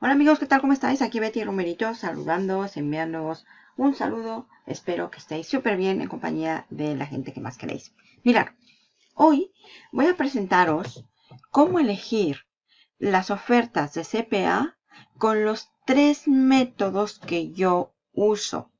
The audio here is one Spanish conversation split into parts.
Hola amigos, ¿qué tal? ¿Cómo estáis? Aquí Betty Romerito saludándoos, enviándoos un saludo. Espero que estéis súper bien en compañía de la gente que más queréis. Mirad, hoy voy a presentaros cómo elegir las ofertas de CPA con los tres métodos que yo uso.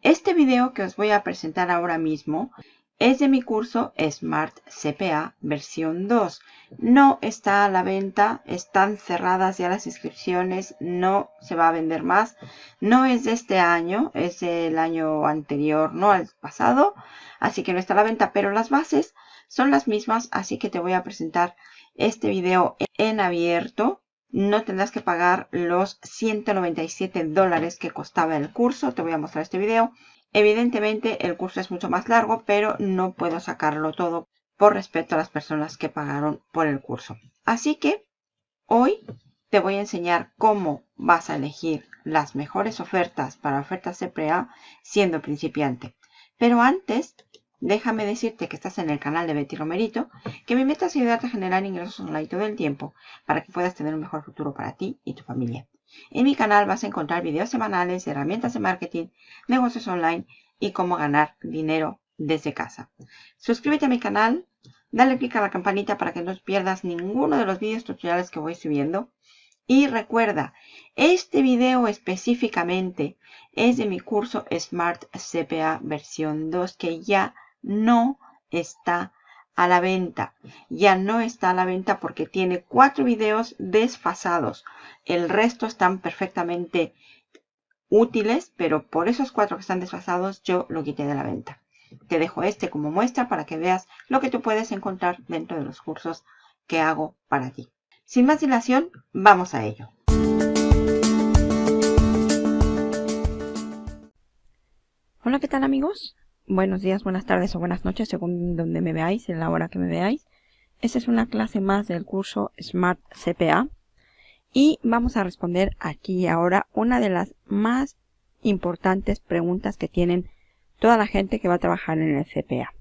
Este video que os voy a presentar ahora mismo es de mi curso Smart CPA versión 2. No está a la venta, están cerradas ya las inscripciones, no se va a vender más. No es de este año, es del año anterior, no al pasado. Así que no está a la venta, pero las bases son las mismas. Así que te voy a presentar este video en abierto. No tendrás que pagar los 197 dólares que costaba el curso. Te voy a mostrar este video. Evidentemente el curso es mucho más largo, pero no puedo sacarlo todo por respeto a las personas que pagaron por el curso. Así que hoy te voy a enseñar cómo vas a elegir las mejores ofertas para ofertas CPA siendo principiante. Pero antes, déjame decirte que estás en el canal de Betty Romerito, que mi meta es ayudarte a generar ingresos online todo el tiempo para que puedas tener un mejor futuro para ti y tu familia. En mi canal vas a encontrar videos semanales de herramientas de marketing, negocios online y cómo ganar dinero desde casa. Suscríbete a mi canal, dale clic a la campanita para que no pierdas ninguno de los vídeos tutoriales que voy subiendo. Y recuerda, este video específicamente es de mi curso Smart CPA versión 2 que ya no está a la venta. Ya no está a la venta porque tiene cuatro videos desfasados. El resto están perfectamente útiles, pero por esos cuatro que están desfasados yo lo quité de la venta. Te dejo este como muestra para que veas lo que tú puedes encontrar dentro de los cursos que hago para ti. Sin más dilación, vamos a ello. Hola, ¿qué tal amigos? Buenos días, buenas tardes o buenas noches según donde me veáis, en la hora que me veáis. Esta es una clase más del curso Smart CPA y vamos a responder aquí ahora una de las más importantes preguntas que tienen toda la gente que va a trabajar en el CPA.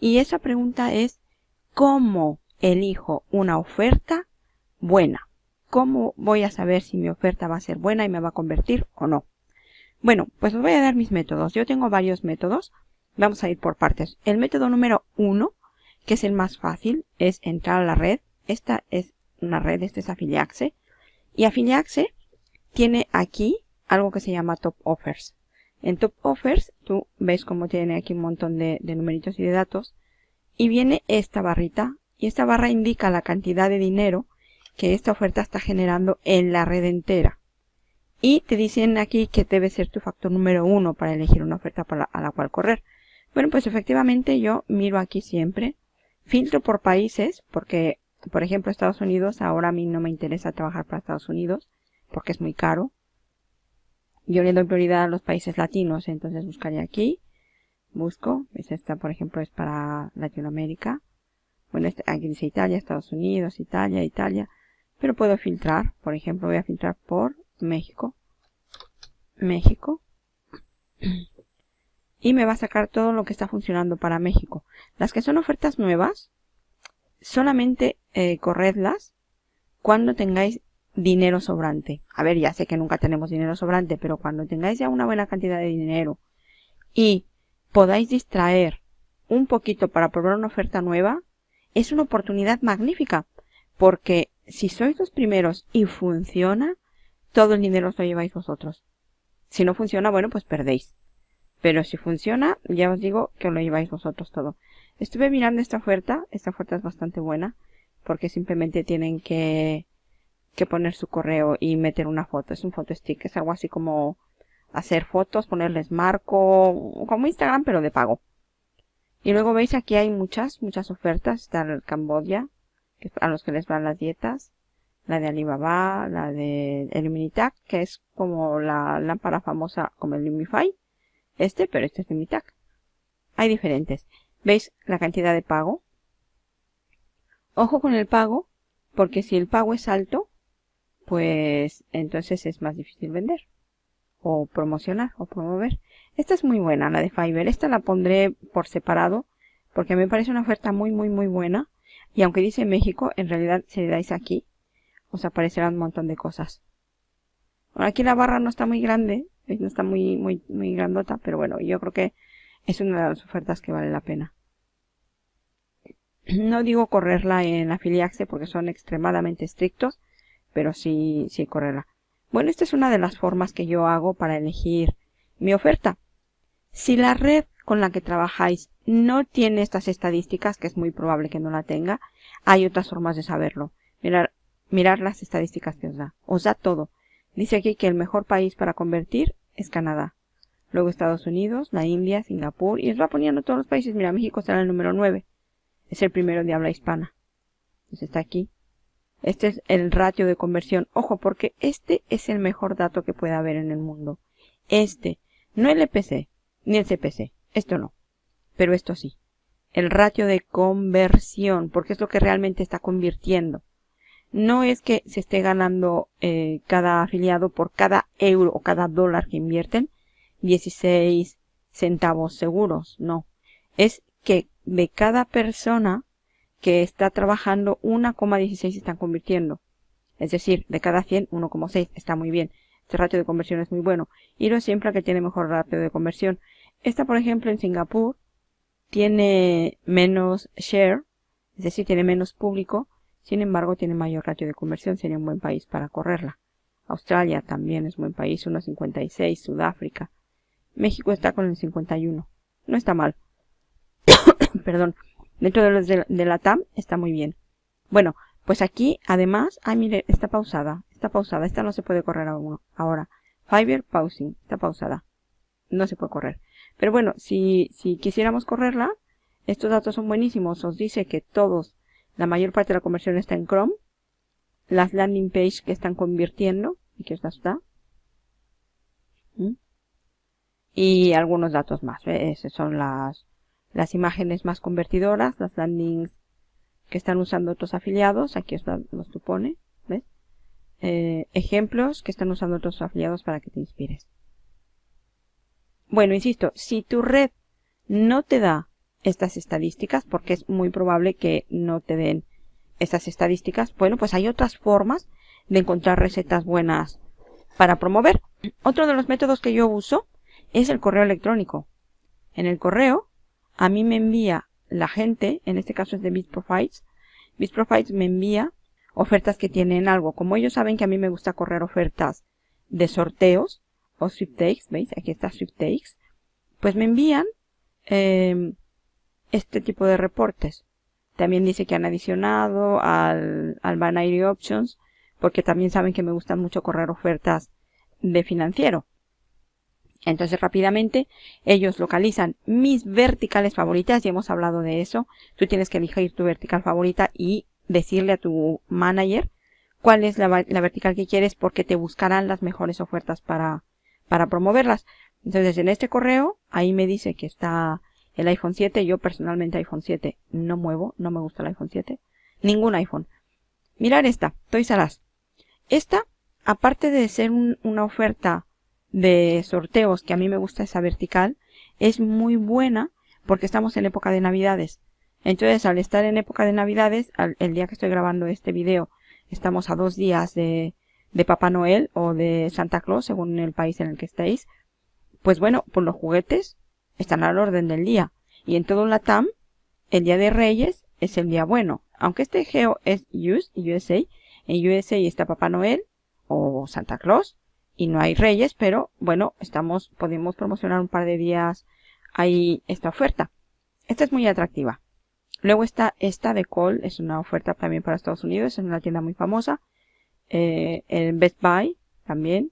Y esa pregunta es ¿cómo elijo una oferta buena? ¿Cómo voy a saber si mi oferta va a ser buena y me va a convertir o no? Bueno, pues os voy a dar mis métodos. Yo tengo varios métodos. Vamos a ir por partes. El método número uno, que es el más fácil, es entrar a la red. Esta es una red, este es Afiliaxe. Y Afiliaxe tiene aquí algo que se llama Top Offers. En Top Offers, tú ves cómo tiene aquí un montón de, de numeritos y de datos. Y viene esta barrita. Y esta barra indica la cantidad de dinero que esta oferta está generando en la red entera. Y te dicen aquí que debe ser tu factor número uno para elegir una oferta a la cual correr. Bueno, pues efectivamente yo miro aquí siempre, filtro por países, porque, por ejemplo, Estados Unidos, ahora a mí no me interesa trabajar para Estados Unidos, porque es muy caro. Yo le doy prioridad a los países latinos, entonces buscaría aquí, busco, pues esta por ejemplo es para Latinoamérica. Bueno, este, aquí dice Italia, Estados Unidos, Italia, Italia, pero puedo filtrar, por ejemplo voy a filtrar por México, México, y me va a sacar todo lo que está funcionando para México. Las que son ofertas nuevas, solamente eh, corredlas cuando tengáis dinero sobrante. A ver, ya sé que nunca tenemos dinero sobrante, pero cuando tengáis ya una buena cantidad de dinero y podáis distraer un poquito para probar una oferta nueva, es una oportunidad magnífica, porque si sois los primeros y funciona, todo el dinero os lo lleváis vosotros. Si no funciona, bueno, pues perdéis. Pero si funciona, ya os digo que lo lleváis vosotros todo. Estuve mirando esta oferta. Esta oferta es bastante buena. Porque simplemente tienen que, que poner su correo y meter una foto. Es un foto stick. Es algo así como hacer fotos, ponerles marco. Como Instagram, pero de pago. Y luego veis aquí hay muchas, muchas ofertas. Está el Cambodia, a los que les van las dietas. La de Alibaba, la de Illuminitac, que es como la lámpara famosa como el Lumify este, pero este es de mi tag. Hay diferentes. ¿Veis la cantidad de pago? Ojo con el pago, porque si el pago es alto, pues entonces es más difícil vender. O promocionar, o promover. Esta es muy buena, la de Fiverr. Esta la pondré por separado, porque me parece una oferta muy, muy, muy buena. Y aunque dice México, en realidad si le dais aquí, os aparecerán un montón de cosas. Aquí la barra no está muy grande, no está muy, muy, muy grandota, pero bueno, yo creo que es una de las ofertas que vale la pena. No digo correrla en Afiliaxe porque son extremadamente estrictos, pero sí, sí correrla. Bueno, esta es una de las formas que yo hago para elegir mi oferta. Si la red con la que trabajáis no tiene estas estadísticas, que es muy probable que no la tenga, hay otras formas de saberlo. Mirar, mirar las estadísticas que os da. Os da todo. Dice aquí que el mejor país para convertir es Canadá. Luego Estados Unidos, la India, Singapur, y os va poniendo todos los países. Mira, México está en el número 9. Es el primero de habla hispana. Entonces está aquí. Este es el ratio de conversión. Ojo, porque este es el mejor dato que puede haber en el mundo. Este. No el EPC, ni el CPC. Esto no. Pero esto sí. El ratio de conversión, porque es lo que realmente está convirtiendo. No es que se esté ganando eh, cada afiliado por cada euro o cada dólar que invierten 16 centavos seguros. No. Es que de cada persona que está trabajando 1,16 están convirtiendo. Es decir, de cada 100, 1,6 está muy bien. Este ratio de conversión es muy bueno. Iros siempre a que tiene mejor ratio de conversión. Esta, por ejemplo, en Singapur tiene menos share, es decir, tiene menos público. Sin embargo, tiene mayor ratio de conversión. Sería un buen país para correrla. Australia también es buen país, 1,56. Sudáfrica. México está con el 51. No está mal. Perdón. Dentro de los de, la TAM está muy bien. Bueno, pues aquí además, ah, mire, está pausada. Está pausada. Esta no se puede correr. Ahora, Fiverr pausing. Está pausada. No se puede correr. Pero bueno, si, si quisiéramos correrla, estos datos son buenísimos. Os dice que todos, la mayor parte de la conversión está en Chrome. Las landing page que están convirtiendo. Y que está. Y algunos datos más. Esas son las, las imágenes más convertidoras, las landings que están usando otros afiliados. Aquí os los supone. ¿ves? Eh, ejemplos que están usando otros afiliados para que te inspires. Bueno, insisto, si tu red no te da estas estadísticas, porque es muy probable que no te den estas estadísticas, bueno, pues hay otras formas de encontrar recetas buenas para promover. Otro de los métodos que yo uso es el correo electrónico. En el correo, a mí me envía la gente, en este caso es de BitProfiles, BitProfiles me envía ofertas que tienen algo. Como ellos saben que a mí me gusta correr ofertas de sorteos o sweepstakes, ¿veis? Aquí está sweepstakes. Pues me envían em, este tipo de reportes. También dice que han adicionado al, al Binary Options, porque también saben que me gusta mucho correr ofertas de financiero. Entonces rápidamente ellos localizan mis verticales favoritas, ya hemos hablado de eso. Tú tienes que elegir tu vertical favorita y decirle a tu manager cuál es la, vertical que quieres porque te buscarán las mejores ofertas para, para promoverlas. Entonces en este correo ahí me dice que está el iPhone 7. Yo personalmente iPhone 7 no muevo, no me gusta el iPhone 7. Ningún iPhone. Mirar esta, Toys R Esta, aparte de ser una oferta de sorteos, que a mí me gusta esa vertical, es muy buena porque estamos en época de navidades. Entonces, al estar en época de navidades, el día que estoy grabando este video, estamos a dos días de, de Papá Noel o de Santa Claus, según el país en el que estéis. Pues bueno, pues los juguetes están al orden del día. Y en todo la TAM, el día de Reyes es el día bueno. Aunque este geo es US, USA, en USA está Papá Noel o Santa Claus, y no hay reyes, pero bueno, estamos, podemos promocionar un par de días ahí esta oferta. Esta es muy atractiva. Luego está esta de Cole, es una oferta también para Estados Unidos, es una tienda muy famosa. Eh, el Best Buy también.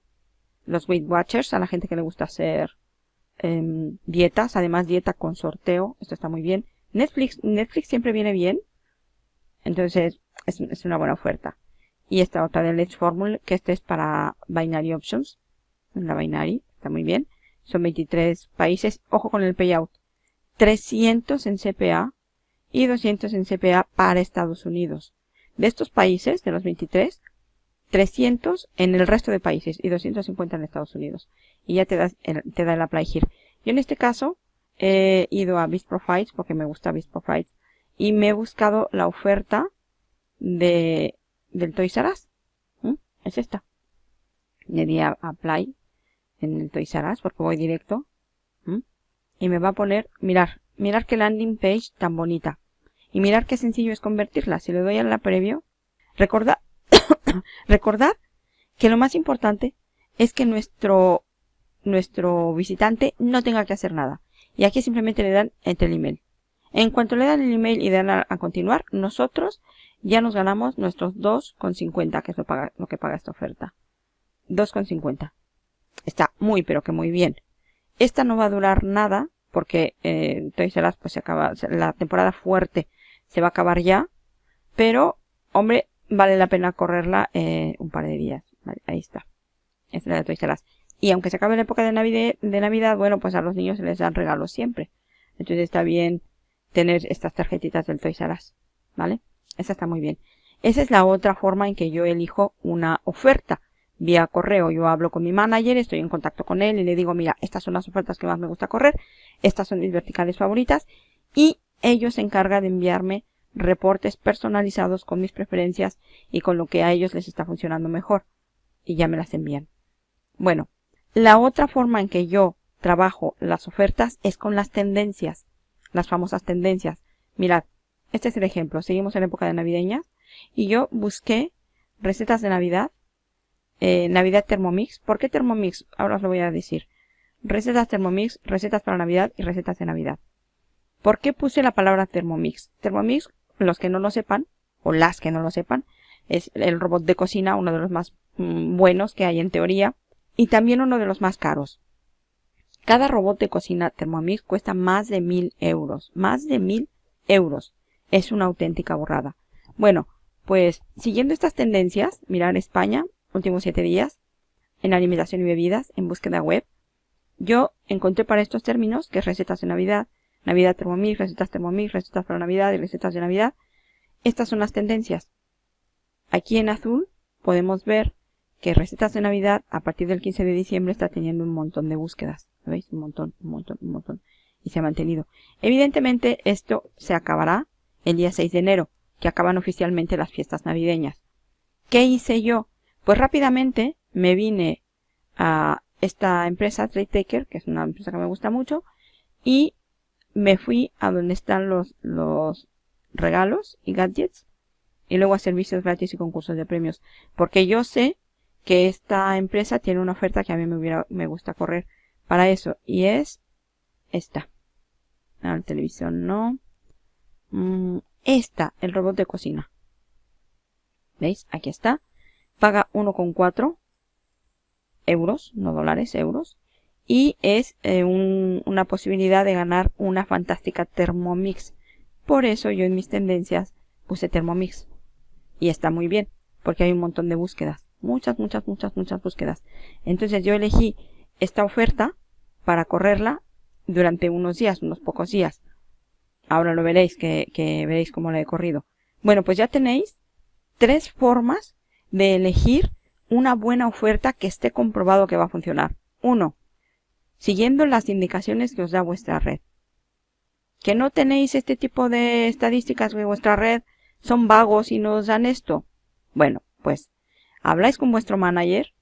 Los Weight Watchers, a la gente que le gusta hacer em, dietas, además dieta con sorteo, esto está muy bien. Netflix, Netflix siempre viene bien, entonces es, una buena oferta y esta otra del Edge Formula, que este es para Binary Options, en la Binary, está muy bien. Son 23 países, ojo con el payout, 300 en CPA y 200 en CPA para Estados Unidos. De estos países, de los 23, 300 en el resto de países y 250 en Estados Unidos. Y ya te, das te da el apply here. Yo en este caso he ido a Beast Profiles porque me gusta Beast Profiles y me he buscado la oferta de del Toys R Es esta. Le di a Apply en el Toys R Us porque voy directo. Y me va a poner, mirar, mirar qué landing page tan bonita. Y mirar qué sencillo es convertirla. Si le doy a la previo, recordad, recordad que lo más importante es que nuestro, nuestro visitante no tenga que hacer nada. Y aquí simplemente le dan entre el email. En cuanto le dan el email y dan a, continuar, nosotros ya nos ganamos nuestros 2,50, que es lo, que paga esta oferta. 2,50. Está muy, pero que muy bien. Esta no va a durar nada, porque eh, pues se acaba, la temporada fuerte se va a acabar ya. Pero, hombre, vale la pena correrla eh, un par de días. ahí está. Esta es la de Toys R Y aunque se acabe la época de Navidad, de Navidad, bueno, pues a los niños se les dan regalos siempre. Entonces está bien tener estas tarjetitas del Toys R ¿vale? Esa está muy bien. Esa es la otra forma en que yo elijo una oferta. Vía correo, yo hablo con mi manager, estoy en contacto con él y le digo, mira, estas son las ofertas que más me gusta correr, estas son mis verticales favoritas y ellos se encargan de enviarme reportes personalizados con mis preferencias y con lo que a ellos les está funcionando mejor y ya me las envían. Bueno, la otra forma en que yo trabajo las ofertas es con las tendencias, las famosas tendencias. Mirad, este es el ejemplo. Seguimos en época de navideñas y yo busqué recetas de Navidad, eh, Navidad Thermomix. ¿Por qué Thermomix? Ahora os lo voy a decir. Recetas Thermomix, recetas para Navidad y recetas de Navidad. ¿Por qué puse la palabra Thermomix? Thermomix, los que no lo sepan, o las que no lo sepan, es el robot de cocina, uno de los más mm, buenos que hay en teoría, y también uno de los más caros. Cada robot de cocina Thermomix cuesta más de mil euros. Más de mil euros. Es una auténtica borrada. Bueno, pues siguiendo estas tendencias, mirar España, últimos siete días, en alimentación y bebidas, en búsqueda web, yo encontré para estos términos, que es recetas de Navidad, Navidad Thermomix, recetas Thermomix, recetas para Navidad y recetas de Navidad, estas son las tendencias. Aquí en azul podemos ver que recetas de Navidad a partir del 15 de diciembre está teniendo un montón de búsquedas. ¿Veis? Un montón, un montón, un montón. Y se ha mantenido. Evidentemente esto se acabará el día 6 de enero, que acaban oficialmente las fiestas navideñas. ¿Qué hice yo? Pues rápidamente me vine a esta empresa, Trade Taker, que es una empresa que me gusta mucho, y me fui a donde están los, los regalos y gadgets y luego a servicios gratis y concursos de premios. Porque yo sé que esta empresa tiene una oferta que a mí me, hubiera, me gusta correr para eso. Y es esta. La televisión no. Mm, esta, el robot de cocina. ¿Veis? Aquí está. Paga 1,4 euros, no dólares, euros. Y es eh, una posibilidad de ganar una fantástica Thermomix. Por eso yo en mis tendencias puse Thermomix. Y está muy bien, porque hay un montón de búsquedas. Muchas, muchas, muchas, muchas búsquedas. Entonces yo elegí esta oferta para correrla durante unos días, unos pocos días. Ahora lo veréis, que, que veréis cómo la he corrido. Bueno, pues ya tenéis tres formas de elegir una buena oferta que esté comprobado que va a funcionar. Uno, siguiendo las indicaciones que os da vuestra red. Que no tenéis este tipo de estadísticas que vuestra red son vagos y nos dan esto. Bueno, pues habláis con vuestro manager,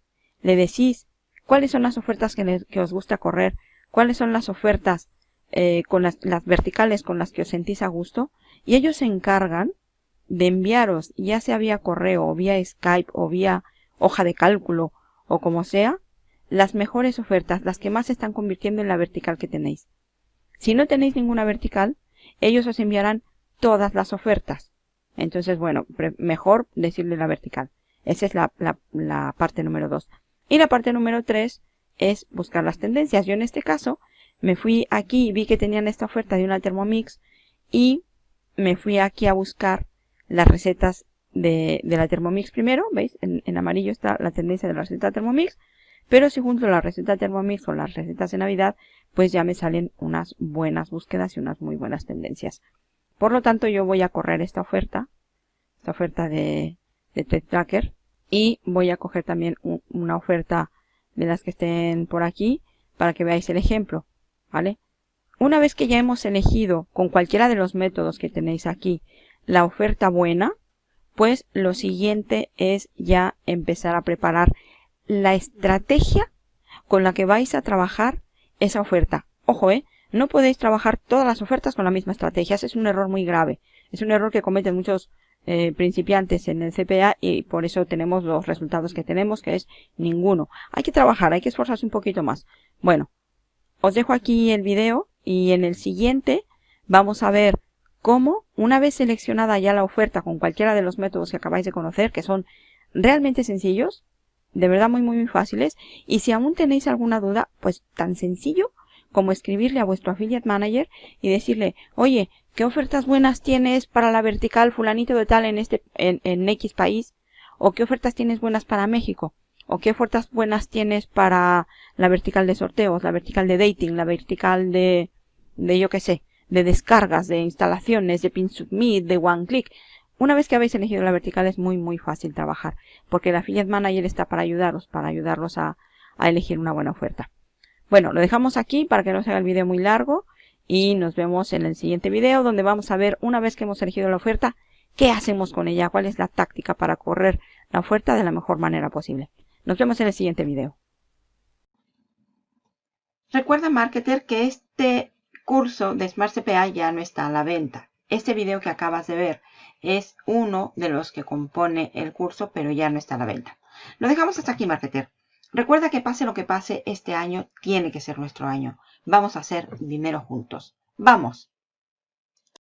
le decís cuáles son las ofertas que, os gusta correr, cuáles son las ofertas eh, con las, las verticales con las que os sentís a gusto, y ellos se encargan de enviaros, ya sea vía correo, o vía Skype, o vía hoja de cálculo, o como sea, las mejores ofertas, las que más se están convirtiendo en la vertical que tenéis. Si no tenéis ninguna vertical, ellos os enviarán todas las ofertas. Entonces, bueno, mejor decirle la vertical. Esa es la, la, parte número 2. Y la parte número 3 es buscar las tendencias. Yo en este caso me fui aquí y vi que tenían esta oferta de una Thermomix y me fui aquí a buscar las recetas de, de la Thermomix primero. ¿Veis? En, en, amarillo está la tendencia de la receta Thermomix. Pero si junto la receta Thermomix con las recetas de Navidad, pues ya me salen unas buenas búsquedas y unas muy buenas tendencias. Por lo tanto, yo voy a correr esta oferta, esta oferta de, de Tracker, y voy a coger también una oferta de las que estén por aquí para que veáis el ejemplo, ¿vale? Una vez que ya hemos elegido con cualquiera de los métodos que tenéis aquí la oferta buena, pues lo siguiente es ya empezar a preparar la estrategia con la que vais a trabajar esa oferta. Ojo, ¿eh? No podéis trabajar todas las ofertas con la misma estrategia. Ese es un error muy grave. Es un error que cometen muchos eh, principiantes en el CPA y por eso tenemos los resultados que tenemos, que es ninguno. Hay que trabajar, hay que esforzarse un poquito más. Bueno, os dejo aquí el video y en el siguiente vamos a ver cómo, una vez seleccionada ya la oferta con cualquiera de los métodos que acabáis de conocer, que son realmente sencillos, de verdad muy muy fáciles, y si aún tenéis alguna duda, pues tan sencillo como escribirle a vuestro affiliate manager y decirle, oye, ¿qué ofertas buenas tienes para la vertical fulanito de tal en este, en, en X país? ¿O qué ofertas tienes buenas para México? ¿O qué ofertas buenas tienes para la vertical de sorteos, la vertical de dating, la vertical de, de yo qué sé, de descargas, de instalaciones, de pin submit, de one click? Una vez que habéis elegido la vertical es muy muy fácil trabajar, porque el affiliate manager está para ayudaros, para ayudarlos a, a elegir una buena oferta. Bueno, lo dejamos aquí para que no se haga el video muy largo y nos vemos en el siguiente video donde vamos a ver una vez que hemos elegido la oferta, qué hacemos con ella, cuál es la táctica para correr la oferta de la mejor manera posible. Nos vemos en el siguiente video. Recuerda, marketer, que este curso de Smart CPA ya no está a la venta. Este video que acabas de ver es uno de los que compone el curso, pero ya no está a la venta. Lo dejamos hasta aquí, marketer. Recuerda que pase lo que pase, este año tiene que ser nuestro año. Vamos a hacer dinero juntos. ¡Vamos!